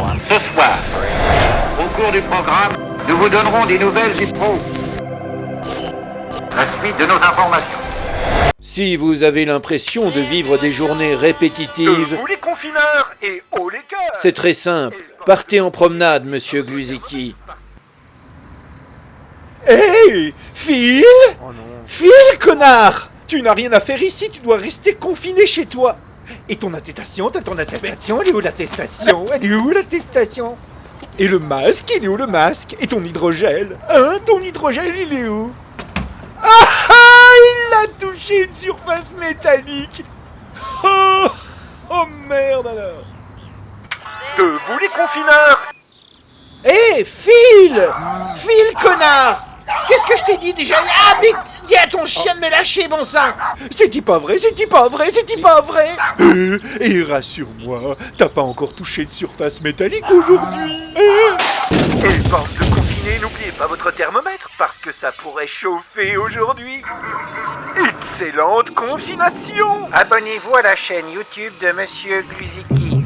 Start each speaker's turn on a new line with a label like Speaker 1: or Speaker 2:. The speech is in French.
Speaker 1: moi. Ce soir, au cours du programme, nous vous donnerons des nouvelles et pro. La suite de nos informations.
Speaker 2: Si vous avez l'impression de vivre des journées répétitives,
Speaker 3: Vous les confineurs et haut les cœurs
Speaker 2: c'est très simple. Partez en promenade, monsieur Gluziki.
Speaker 4: Hé Phil Phil, connard Tu n'as rien à faire ici, tu dois rester confiné chez toi. Et ton attestation, t'as ton attestation, elle est où l'attestation? Elle est où l'attestation? Et le masque, il est où le masque? Et ton hydrogel? Hein Ton hydrogel, il est où? Ah ah Il a touché une surface métallique! Oh Oh merde alors!
Speaker 3: Debout les confineurs!
Speaker 4: Hé, Phil! Phil, connard Qu'est-ce que je t'ai dit déjà? Ah, mais dis à ton chien de me lâcher, bon sang. C'est-il pas vrai? C'est-il pas vrai? C'est-il pas vrai? Euh, Et rassure-moi, t'as pas encore touché de surface métallique aujourd'hui. Euh,
Speaker 3: Et bande de confinés, n'oubliez pas votre thermomètre parce que ça pourrait chauffer aujourd'hui. Excellente confination.
Speaker 1: Abonnez-vous à la chaîne YouTube de Monsieur Gluziki.